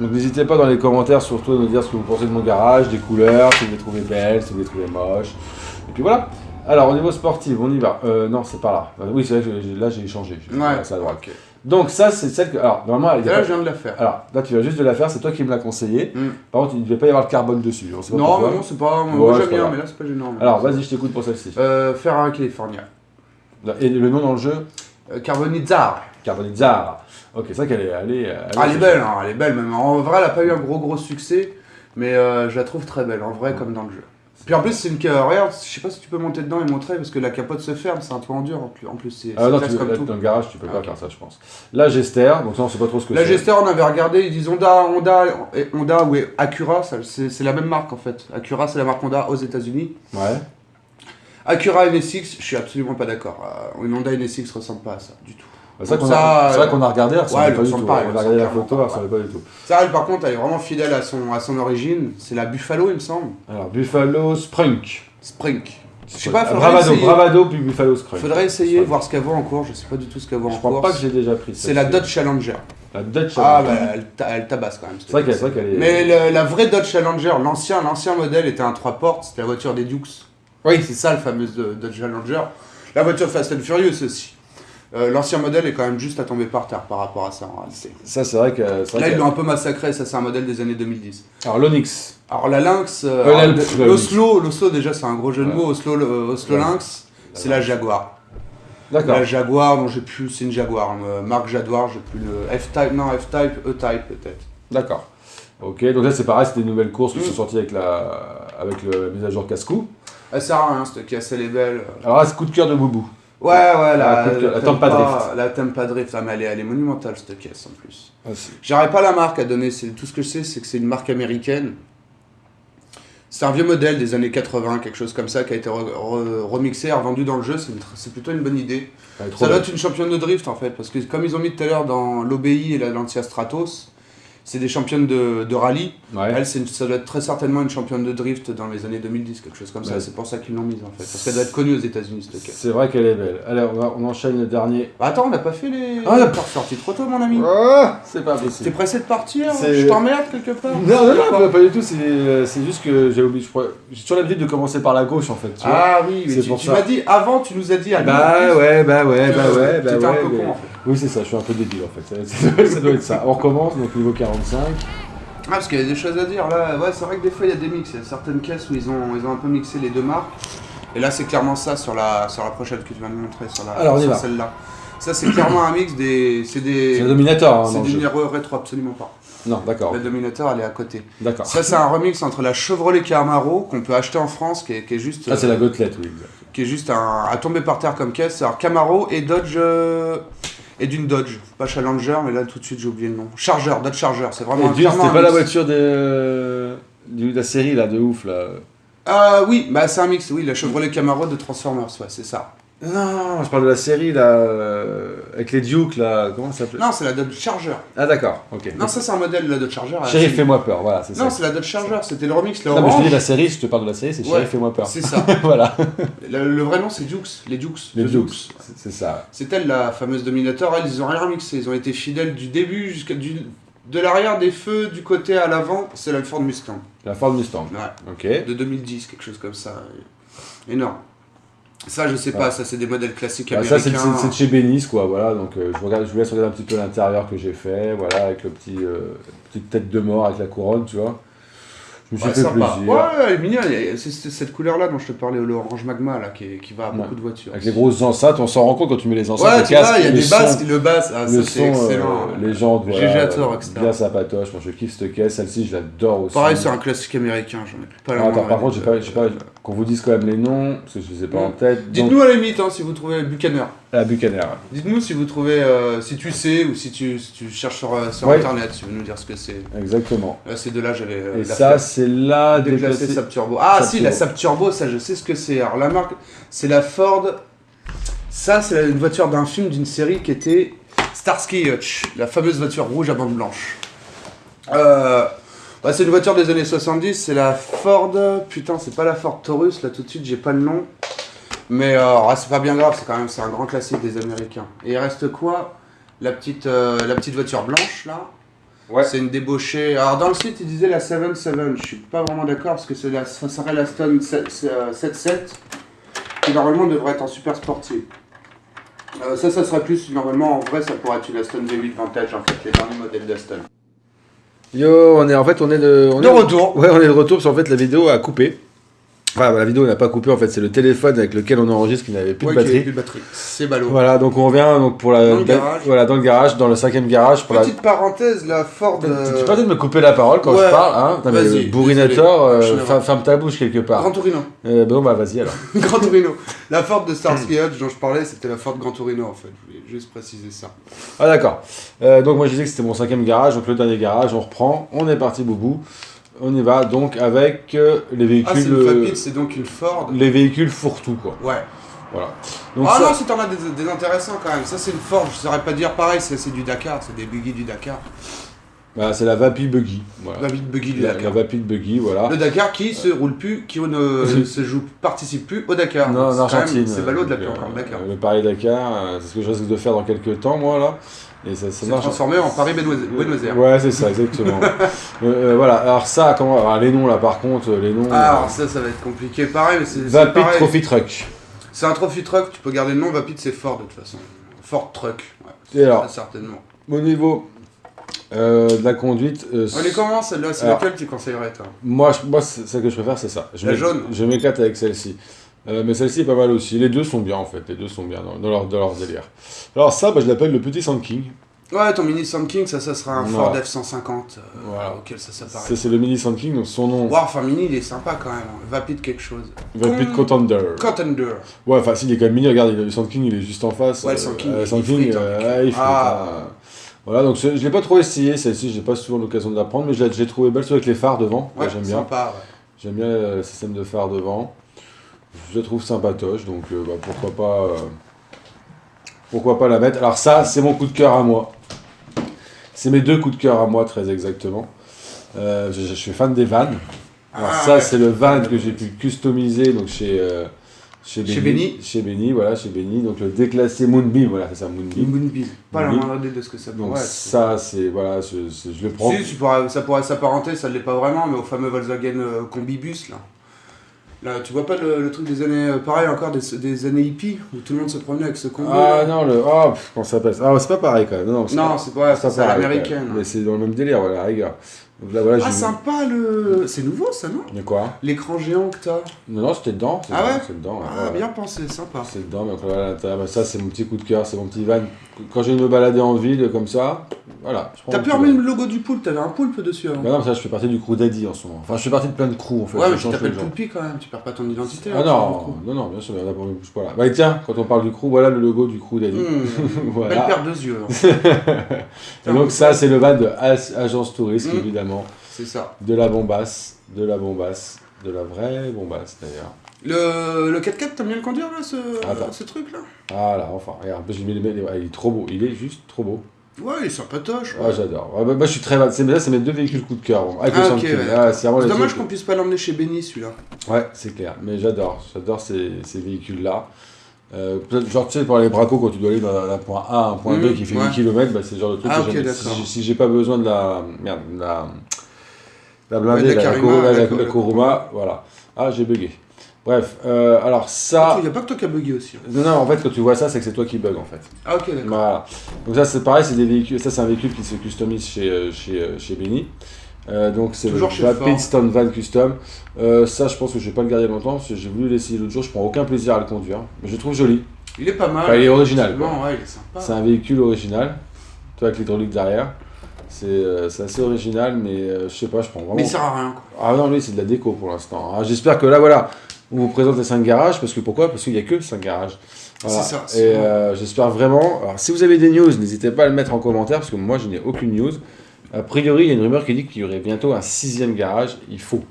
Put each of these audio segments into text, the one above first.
Donc n'hésitez pas dans les commentaires surtout à nous dire ce que vous pensez de mon garage, des couleurs, si vous les trouvez belles, si vous les trouvez moches. Et puis voilà. Alors au niveau sportif, on y va. Euh, non, c'est pas là. Euh, oui, c'est vrai que là j'ai changé. Ouais, droite. Donc ça, c'est celle que... Alors normalement, il y a Là, pas- je viens de la faire. Alors là, tu viens juste de la faire, c'est toi qui me l'as conseillé. Mm. Par contre, il ne devait pas y avoir le carbone dessus. on sait pas Non, mais non, c'est pas. Moi, j'aime bien, mais là, c'est pas gênant. Alors vas-y, je t'écoute pour celle-ci. Euh, Ferrari California. Et le nom dans le jeu? Euh, Carbonizzar. Carbonizzar. Ok, c'est vrai qu'elle est... Elle est, Ah, elle est belle, hein, elle est belle même. En vrai, elle a pas eu un gros gros succès, mais euh, je la trouve très belle, en vrai, comme dans le jeu. Puis en plus, c'est une. ca- Regarde, je sais pas si tu peux monter dedans et montrer, parce que la capote se ferme, c'est un toit en dur en plus. C'est Ah non, tu, comme tout. dans le garage, tu peux Ah, pas ok. faire ça, je pense. La Gester, donc ça, on sait pas trop ce que La c'est. Gester, on avait regardé, ils disent Honda, Honda, Honda ou Acura, c'est la même marque en fait. Acura, c'est la marque Honda aux États-Unis. Ouais. Acura NSX, je suis absolument pas d'accord. Euh, une Honda NSX ressemble pas à ça du tout. C'est vrai qu'on a, ça, regardé, elle ouais, pas du tout. pas, on a regardé la photo, clairement ressemblait pas du tout. Ça, elle, par contre, elle est vraiment fidèle à son, à son origine. C'est la Buffalo, il me semble. Alors, Buffalo Sprunk. Sprink. Je sais pas, Ah, faudrait Bravado, essayer. Bravado puis Buffalo Sprunk. Faudrait essayer, Sprunk. voir ce qu'elle vaut en cours. Je sais pas du tout ce qu'elle vaut Je en crois cours. pas que j'ai déjà pris C'est la. Dodge Challenger. La Dodge Ah, Challenger. bah, elle, ta- elle tabasse quand même. C'est vrai qu'elle est. Mais le- la vraie Dodge Challenger, l'ancien, l'ancien modèle était un 3 portes, c'était la voiture des Dukes. Oui, c'est ça le fameux Dodge Challenger. La voiture Fast and Furious aussi. Euh, L'ancien modèle est quand même juste à tomber par terre par rapport à ça en réalité. Ça, c'est vrai que. c'est vrai Là, ils qu'elle- l'ont un peu massacré, ça c'est un modèle des années 2010. Alors, l'Onyx. Alors la Lynx, euh, l'Oslo, l'Oslo déjà c'est un gros jeu de mots, Oslo, le- Oslo Ouais. Lynx, c'est la Jaguar. D'accord. La Jaguar, non j'ai plus, c'est une Jaguar, euh, marque Jaguar, j'ai plus le F-Type, non F-Type, E-Type peut-être. D'accord. Ok, donc là, c'est pareil, c'était des nouvelles courses qui Mm. sont sorties avec la, avec le- la mise à jour casse-cou. Elle sert à rien, cette caisse elle est belle. Alors là, c'est coup de cœur de Boubou. Ouais, ouais, La la, la Tampa Drift. La Tampa Drift, ah, mais elle est, elle est monumentale cette caisse en plus. Ah. J'aurais pas la marque à donner, tout ce que je sais, c'est que c'est une marque américaine. C'est un vieux modèle des années 80, quelque chose comme ça, qui a été re- re- remixé revendu dans le jeu. C'est plutôt une bonne idée. Ça doit être une championne de drift en fait, parce que comme ils ont mis tout à l'heure dans l'OBI et la Lancia Stratos, c'est des championnes de, de rallye. Ouais. Elle, une- ça doit être très certainement une championne de drift dans les années 2010, quelque chose comme ça. Ouais. C'est pour ça qu'ils l'ont mise en fait, parce qu'elle doit être connue aux États-Unis cette. C'est vrai qu'elle est belle. Allez, on, va- on enchaîne le dernier. Bah attends, on n'a pas fait les. Ah, on a- T'es sorti trop tôt, mon ami. Ah, c'est pas T'es possible. pressé de partir C'est- Je t'emmerde quelque part Non, non, non, pas, pas du tout. C'est euh, c'est juste que j'ai oublié. J'ai toujours l'habitude de commencer par la gauche en fait. Tu vois Ah oui, mais C'est tu, tu m'as dit avant, tu nous as dit en bah ouais, bah ouais, bah ouais, bah t'étais ouais. un peu mais- con en fait. Oui, c'est ça, je suis un peu débile en fait. Ça, ça doit- ça doit être ça. On recommence, donc niveau 45. Ah, parce qu'il y a des choses à dire là. Ouais, c'est vrai que des fois il y a des mix. Il y a certaines caisses où ils ont, ils ont un peu mixé les deux marques. Et là, c'est clairement ça sur la, sur la prochaine que tu vas nous montrer, sur, la, Alors, sur celle-là. Ça, c'est clairement un mix des. C'est des. C'est le Dominator. Hein, C'est du numéro rétro, absolument pas. Non, d'accord. Le Dominator, elle est à côté. D'accord. Ça, c'est un remix entre la Chevrolet Camaro qu'on peut acheter en France, qui est, qui est juste. Ça, c'est la gotelette, oui. qui est juste un, à tomber par terre comme caisse. Alors Camaro et Dodge euh, et d'une Dodge, pas Challenger, mais là tout de suite j'ai oublié le nom. Charger, Dodge Charger, c'est vraiment Et c'était pas la voiture de... de la série là, de ouf là. Ah oui, bah c'est un mix, oui, la Chevrolet Camaro de Transformers, ouais, c'est ça. Non, je parle de la série là, euh, avec les Dukes là, comment ça s'appelle? Non, c'est la Dodge Charger. Ah d'accord, ok. Non, ça c'est un modèle de la Dodge Charger. Chérie, c'est- fais-moi peur, voilà, c'est ça. Non, c'est la Dodge Charger, c'était le remix, le Non, mais je te dis la série, je te parle de la série, c'est Chérie, Ouais. fais-moi peur. C'est ça. voilà, Le, le vrai nom c'est Dukes, les Dukes. les Dukes, c'est- ça. C'est elle la fameuse Dominator, elles ils ont rien remixé, ils ont été fidèles du début jusqu'à du de l'arrière des feux du côté à l'avant, c'est la Ford Mustang. La Ford Mustang. Ouais. Ok. de 2010, quelque chose comme ça. Énorme. Ça, je sais pas, ça c'est des modèles classiques Bah, ça, c'est américains. de chez Bénis, quoi, voilà. Donc, euh, je, vous regarde, je vous laisse regarder un petit peu l'intérieur que j'ai fait, voilà, avec le petit, euh, petite tête de mort avec la couronne, tu vois. Je me suis Ouais, fait sympa. plaisir. Ouais, elle est mignonne. C'est cette couleur-là dont je te parlais, l'orange magma, là, qui, va à beaucoup de voitures. Avec les grosses enceintes, on s'en rend compte quand tu mets les enceintes. Ouais, tu vois, il y a des basses, le basse, ah, le c'est son, excellent. euh, les gens, voilà, GG à tort, euh, etc. bien sympatoche. Moi, je kiffe cette caisse. Celle-ci, je l'adore aussi. Pareil, c'est un classique américain, j'en ai plus pas la Ah, par contre, j'ai pas, qu'on vous dise quand même les noms, parce que je les ai pas en Mm. tête. Dites-nous à la limite hein, si vous trouvez la Buchanan. Dites-nous si vous trouvez, euh, si tu sais ou si tu, si tu cherches sur, euh, sur Ouais. internet, si vous nous dire ce que c'est. Exactement. Là, ces deux-là, j'avais. euh, Et ça, c'est la déclassé déclassée. Sap Turbo. Ah si, la. Sap Turbo, ça je sais ce que c'est. Alors la marque, c'est la Ford. Ça, c'est une voiture d'un film d'une série qui était Starsky Hutch, la fameuse voiture rouge à bande blanche. Euh, bah, c'est une voiture des années 70, c'est la Ford. Putain, c'est pas la Ford Taurus, là tout de suite, j'ai pas le nom. Mais euh, c'est pas bien grave, c'est quand même c'est un grand classique des Américains. Et il reste quoi? La petite, euh, la petite voiture blanche là Ouais. C'est une débauchée. Alors dans le site, il disait la 7-7. Je suis pas vraiment d'accord parce que c'est la, ça serait la Stone 7-7 qui normalement devrait être en super sportive. Euh, ça, ça serait plus normalement en vrai, ça pourrait être une Aston V8 Vantage en fait, les derniers modèles d'Aston. Yo, on est en fait, on est de, on De est- retour. Ouais, on est de retour parce qu'en fait la vidéo a coupé. Enfin, la vidéo n'a pas coupé en fait, c'est le téléphone avec lequel on enregistre qui n'avait plus Ouais, de plus de batterie. C'est ballot. Voilà, donc on revient donc pour la Dans le garage. voilà dans le garage, dans le cinquième garage pour Petite parenthèse, la Ford. la. euh, Tu peux peut-être me couper la parole quand ouais. je parle, hein Putain, mais Bourrinator, euh, suis ferme, ferme ta bouche quelque part. Grand Torino. Euh, bon bah vas-y alors. Grand Torino. La Ford de Starsky Hutch dont je parlais, c'était la Ford Grand Torino en fait. Je voulais juste préciser ça. Ah d'accord. Euh, donc moi je disais que c'était mon cinquième garage, donc le dernier garage, on reprend, on est parti boubou. On y va donc avec euh, les véhicules, Ah, c'est une euh, Fabit, c'est donc une Ford. les véhicules fourre-tout quoi. Ouais. Voilà. Donc ah ça- non, si t'en as des, des intéressants quand même. Ça, c'est une Ford. Je saurais pas dire pareil, c'est c'est du Dakar. C'est des buggy du Dakar. Bah, c'est la Vapi Buggy. Voilà. Vite buggy du La, la Dakar. Vapi Buggy, voilà. Le Dakar qui se roule plus, qui ne se joue, participe plus au Dakar. Non, en Argentine. C'est ballot de l'appeler encore euh, Dakar. Le Paris-Dakar, euh, c'est ce que je risque de faire dans quelques temps, moi, là. Et ça, ça transformé en Paris-Buenos Aires. Ouais, c'est ça, exactement. Euh, euh, voilà, alors ça, comment. Alors, les noms, là, par contre, les noms. Ah, alors euh, ça, ça va être compliqué. Pareil, mais c'est Vapid. Trophy Truck. C'est un trophy truck, tu peux garder le nom, Vapid c'est Ford de toute façon. Ford Truck, ouais. Et alors certainement. Au niveau euh, de la conduite. euh, On est comment celle-là? C'est laquelle tu conseillerais toi? Moi, je- moi c'est- celle que je préfère, c'est ça. Je La jaune. Je m'éclate avec celle-ci. Euh, mais celle-ci est pas mal aussi. Les deux sont bien en fait. Les deux sont bien dans, dans leur, dans leur délire. Alors ça, bah, je l'appelle le petit Sand King. Ouais, ton Mini Sand King, ça, ça sera un. Ford F-150 euh, Voilà. auquel ça Ça, s'apparaît. c'est le mini Sand King. Donc son nom, Wow, enfin Mini, il est sympa quand même. Vapid quelque chose. Vapid Con- Contender. Contender. Ouais, enfin, s'il est quand même mini, regarde, il- le Sand King il est juste en face. Ouais, le Sand King, il frite, hein, mec. ouais, il frite, Ah. hein. Voilà, donc je l'ai pas trop essayé, celle-ci, j'ai pas souvent l'occasion de la prendre, mais je l'ai j'ai trouvé belle, surtout avec les phares devant. Ouais, j'aime bien. ouais. J'aime bien le système de phare devant. Je la trouve sympatoche, donc euh, bah, pourquoi pas. euh, pourquoi pas la mettre. Alors, ça, c'est mon coup de cœur à moi. C'est mes deux coups de cœur à moi, très exactement. Euh, je, je suis fan des vannes. Alors, Ah, ça, ouais. c'est le van que j'ai pu customiser donc chez. Chez Chez Benny. Chez Benny, voilà, chez Benny. Donc le déclassé Moonbeam, voilà, c'est ça, Moonbeam. Moonbeam. Pas la Moonbeam. moindre idée de ce que ça Donc pourrait être. ça, c'est, voilà, je, je- je le prends. Si, tu pourrais- ça pourrait s'apparenter, ça ne l'est pas vraiment, mais au fameux Volkswagen euh, Combibus, là. Là, tu vois pas le, le truc des années, euh, pareil encore, des, des années hippies, où tout le monde se promenait avec ce combi Ah là. non, le. Ah, pff, comment ça s'appelle? Ah, c'est pas pareil quand même. Non, c'est Non, pas- c'est pas, pas c'est à l'américaine. même. Mais c'est dans le même délire, voilà, la rigueur. Donc là, voilà, Ah, sympa le. C'est nouveau ça, non De quoi L'écran géant que t'as. Non, non, c'était dedans. Ah dedans, ouais C'est dedans. ouais, Ah, bien pensé, sympa. C'est dedans, mais voilà, bah, ça, c'est mon petit coup de cœur, c'est mon petit van. Quand j'ai me balader en ville comme ça, voilà. je T'as petit remis le logo du poulpe, t'avais un poulpe dessus avant. Bah non, ça, je fais partie du crew Daddy en ce moment. Enfin, je fais partie de plein de crews en fait. ouais, je mais tu t'appelles. Poulpi quand même, tu perds pas ton identité. Ah hein, non, non, non, bien sûr, mais on a pas bouge pas là. Bah tiens, quand on parle du crew, voilà le logo du crew coup. Mmh, Voilà. Belle paire de yeux. hein. Et donc ça, c'est le van de Agence Touriste, Mm. C'est ça. De la bombasse, de la bombasse, de la vraie bombasse d'ailleurs. Le, le 4x4, t'aimes bien le conduire là, ce, Attends. ce truc là? Ah là, enfin, regarde, j'ai mis les ouais, il est trop beau, il est juste trop beau. Ouais, il est sympatoche. Ah, j'adore. Ouais, bah, moi, je suis très fan. C'est mais là, c'est mes deux véhicules coup de cœur. bon, Ah, ouais. Ah, c'est dommage qu'on puisse pas l'emmener chez Benny celui-là. Ouais, c'est clair. Mais j'adore, j'adore ces, ces véhicules-là. Euh, peut-être, genre, tu sais, pour les bracos, quand tu dois aller d'un point A à un point B Mm, qui fait ouais. 8 km, bah, c'est le genre de truc Ah, que ok, j'aime. d'accord. Si, si j'ai pas besoin de la. Merde, de la. La blindée, Ouais, de la la, la, Karima, la- la- la- la la Kuruma, voilà. Ah, j'ai bugué. Bref, euh, alors ça. Il y a pas que toi qui as bugué aussi. hein. Non, non, en fait, quand tu vois ça, c'est que c'est toi qui bug en fait. Ah, ok, d'accord. Voilà. Donc ça c'est pareil, c'est des véhicules. Ça c'est un véhicule qui se customise chez euh, chez chez Benny. Euh, donc c'est le chez Van Custom. Euh, ça je pense que je vais pas le garder longtemps parce que j'ai voulu l'essayer l'autre jour. Je prends aucun plaisir à le conduire, mais je le trouve joli. Il est pas mal. Enfin, il est original, Ouais. C'est un véhicule original. Toi avec l'hydraulique derrière. C'est euh, assez original, mais je sais pas, je prends vraiment. Mais il sert à rien quoi. Ah non, lui, c'est de la déco pour l'instant. Ah, J'espère que là, voilà, on vous présente les 5 garages, parce que pourquoi? Parce qu'il n'y a que 5 garages. Voilà. C'est ça, Et j'espère vraiment. Alors, si vous avez des news, n'hésitez pas à le mettre en commentaire, parce que moi, je n'ai aucune news. A priori, il y a une rumeur qui dit qu'il y aurait bientôt un sixième garage. Il faut.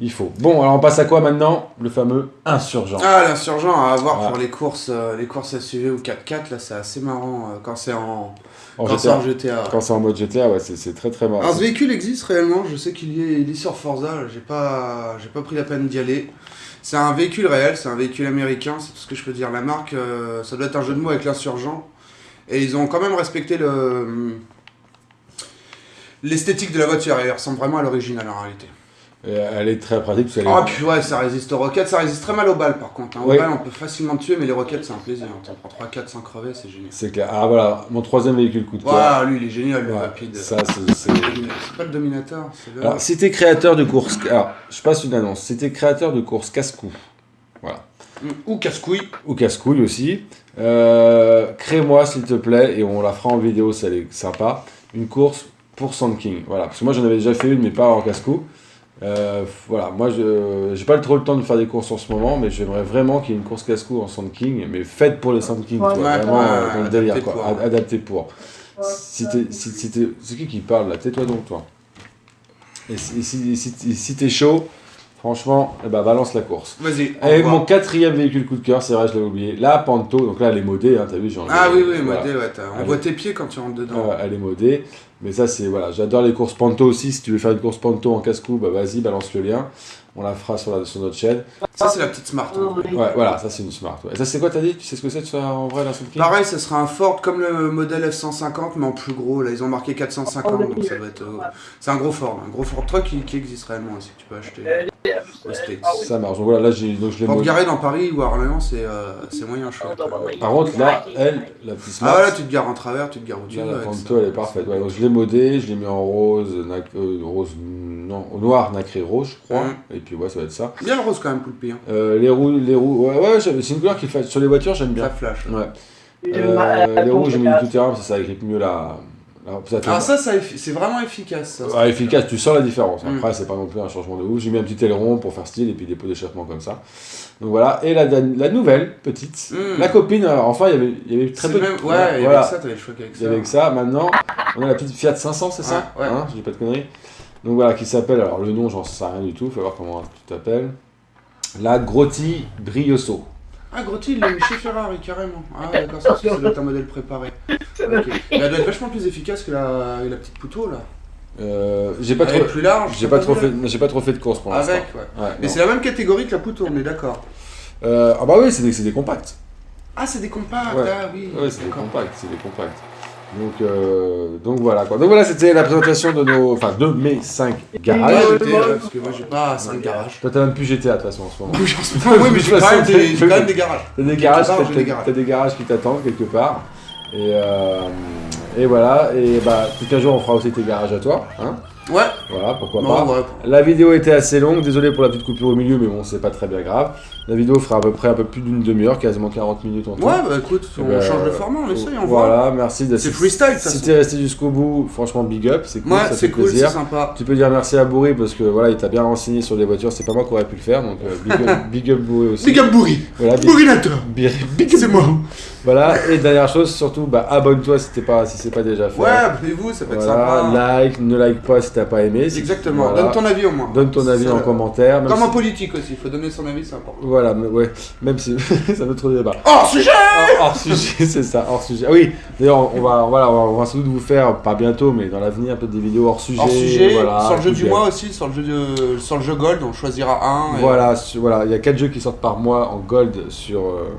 Il faut. Bon, alors on passe à quoi maintenant? Le fameux insurgent. Ah, l'insurgent à avoir Voilà. pour les courses, euh, les courses SUV ou 4x4, là c'est assez marrant euh, quand c'est en, En quand c'est GTA. en GTA. Quand c'est en mode GTA, ouais, c'est très très marrant. Alors ce véhicule existe réellement, je sais qu'il est, il est sur Forza, j'ai pas, pas pris la peine d'y aller. C'est un véhicule réel, c'est un véhicule américain, c'est tout ce que je peux dire. La marque, euh, ça doit être un jeu de mots avec l'insurgent. Et ils ont quand même respecté le, l'esthétique de la voiture, elle ressemble vraiment à l'original en réalité. Elle est très pratique parce Ah, puis ouais, ça résiste aux roquettes, ça résiste très mal aux balles par contre. hein. Aux Oui. balles, on peut facilement tuer, mais les roquettes, c'est un plaisir. T'en prends 3-4 sans crever, c'est génial. C'est clair. Ah voilà, mon troisième véhicule coup de cœur. Waouh, lui, il est génial, le Ouais, rapide. ça, c'est- c'est- C'est pas le Dominator, c'est le. Alors, si t'es créateur de courses. Alors, je passe une annonce. Si t'es créateur de courses casse-cou, voilà. Ou casse-couille. Ou casse-couille aussi, euh, crée-moi s'il te plaît, et on la fera en vidéo, ça est sympa, une course pour Sand King. Voilà, parce que moi j'en avais déjà fait une, mais pas en casse-cou. Euh, voilà, moi je j'ai pas trop le temps de faire des courses en ce moment, mais j'aimerais vraiment qu'il y ait une course casse-cou en Sand King, mais faite pour les Sand King, Ouais. quoi, vraiment euh, dans le adapté délire, quoi, pour. ad- adapté pour. Si t'es, si, si t'es- c'est qui qui parle là? Tais-toi donc, toi. Et si, si, si, si t'es chaud, franchement, eh ben, balance la course. Vas-y. Et revoir. mon quatrième véhicule coup de cœur, c'est vrai, je l'avais oublié. La Panto, donc là elle est modée, hein, t'as vu, j'ai enlevé- Ah oui, oui, voilà. modé, ouais. t'as- On voit tes pieds quand tu rentres dedans. Ouais, elle est modée. Mais ça, c'est voilà, j'adore les courses Panto aussi. Si tu veux faire une course Panto en casse-cou, bah vas-y, balance le lien. On la fera sur, la, sur notre chaîne. Ça, c'est la petite Smart. hein. Ouais, voilà, ça c'est une smart. ouais. Et ça, c'est quoi, t'as dit? Tu sais ce que c'est ça, en vrai, la King? Pareil, ce sera un Ford comme le modèle F-150, mais en plus gros. Là, ils ont marqué 450, donc ça doit être. euh, C'est un gros Ford, un gros Ford truck qui, qui existe réellement aussi, que tu peux acheter States. Ça marche. Donc voilà, là, j'ai, donc je l'ai Pour te modée. garer dans Paris ou à Orléans, c'est euh, c'est moyen chouette. Par contre, là, elle, la petite smart. Ah voilà, tu te gares en travers, tu te gares où tu Là, veux. la Panto, elle est parfaite. Ouais, donc je l'ai modée, je l'ai mis en rose, nac- euh, rose, non, noir, nacré rose, je crois. Mhm. Et puis, ouais, ça va être ça. Bien le rose quand même, Poulpi. Hein. Euh, les roues, les roues, ouais, ouais, c'est une couleur qui fait sur les voitures, j'aime bien. Ça flash. Ouais. Euh, les roues, j'ai mis du tout terrain, parce que ça agrippe mieux la. Ça Alors ça, ça effi- c'est vraiment efficace. Ça. Ouais, efficace, tu sens la différence. Mm. Après, c'est pas non plus un changement de ouf. J'ai mis un petit aileron pour faire style et puis des pots d'échappement comme ça. Donc voilà. Et la, la nouvelle, petite, Mm. la copine, alors, enfin, il y avait, il y avait très peu même... de. Ouais, il y voilà. avait ça, t'avais le choix avec Il ça. y avait ça. Maintenant, on a la petite Fiat 500, c'est ça Ouais, ouais. Hein, Je dis pas de conneries. Donc voilà, qui s'appelle, alors le nom, j'en sais rien du tout, faut voir comment tu t'appelles. La Grotti Brioso. Ah, Grotti, il l'a mis chez Ferrari, carrément. Ah, d'accord, c'est parce que ça doit être un modèle préparé. Ok. Mais elle doit être vachement plus efficace que la, la petite pouto, là. Euh, j'ai pas Elle trop, est plus large. j'ai pas trop fait, j'ai pas trop fait de course pour l'instant. Avec, ouais. Ouais, Mais c'est la même catégorie que la pouto, on est d'accord. Euh, ah bah oui, c'est des, c'est des compacts. Ah, c'est des compacts, Ouais. ah oui. Ouais, c'est des compacts, c'est des compacts. Donc, euh, donc voilà quoi. Donc voilà, c'était la présentation de nos, enfin de mes 5 Ouais, garages. j'étais, euh, parce que moi j'ai pas 5 garages. Toi t'as même plus GTA de toute façon en ce moment. Oui, mais j'ai quand, même des- j'ai quand même des garages. T'as des garages, part, t'as- j'ai des garages. t'as des garages qui t'attendent quelque part. Et, euh, et voilà, et bah peut-être qu'un jour on fera aussi tes garages à toi. Hein Ouais, voilà, pourquoi non, pas. ouais. La vidéo était assez longue, désolé pour la petite coupure au milieu, mais bon, c'est pas très bien grave. La vidéo fera à peu près un peu plus d'une demi-heure, quasiment 40 minutes en tout. Ouais, bah écoute, on Eh ben, change de format, on essaye, on voit. Voilà, merci de C'est freestyle, toute Si t'es resté jusqu'au bout, franchement, big up, c'est cool, Ouais, ça fait c'est cool, c'est plaisir. sympa. Tu peux dire merci à Bourri parce que voilà, il t'a bien renseigné sur les voitures, c'est pas moi qui aurais pu le faire, donc euh, big, up, big up Bourri aussi. Big up Bourri Voilà, big, Bourrinateur big, big up C'est moi Voilà, et dernière chose, surtout, bah, abonne-toi si, t'es pas, si c'est pas déjà fait. Ouais, abonnez-vous, ça peut être voilà, sympa. like, ne like pas si t'as pas aimé. si- Exactement, voilà. donne ton avis au moins. Donne ton avis en commentaire. même Comme en politique aussi, il faut donner son avis, c'est important. Voilà, mais ouais, même si c'est un autre débat. Hors sujet Hors, hors sujet, c'est ça, hors sujet. Ah oui, d'ailleurs, on va, voilà, on va, sans doute vous faire, pas bientôt, mais dans l'avenir, peut-être des vidéos hors sujet. Hors sujet, voilà, sur le jeu du mois aussi, sur le jeu, de, sur le jeu Gold, on choisira un. et- voilà, il y a 4 jeux qui sortent par mois en gold sur, euh,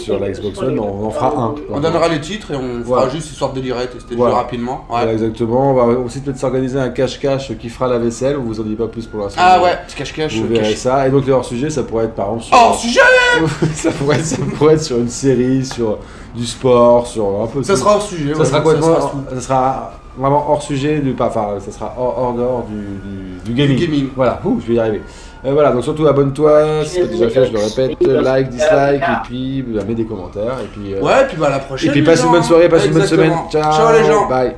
sur la Xbox One, on en fera un. On donnera les titres et on fera Voilà. juste histoire de tester le Voilà. rapidement. Ouais. Voilà, exactement. On va aussi peut-être s'organiser un cache-cache qui fera la vaisselle, on vous en dit pas plus pour l'instant. Ah ouais, cache-cache. Vous euh, verrez cache- ça. Et donc le hors-sujet, ça pourrait être par exemple sur... Hors sujet ça, pourrait être, ça pourrait être sur une série, sur du sport, sur un peu Ça tout. sera hors sujet. Ça ouais, sera ça complètement, sera sous- ça sera vraiment hors sujet du, enfin, ça sera hors, hors dehors du, du, du gaming. Du gaming. Voilà, Ouh, je vais y arriver. Euh, voilà, donc surtout abonne-toi, si c'est pas déjà fait, je le répète, like, dislike, et puis bah, mets des commentaires, et puis, euh, Ouais, puis bah à la prochaine. et puis passe une bonne soirée, passe une bonne semaine. Ciao, Ciao les gens. Bye.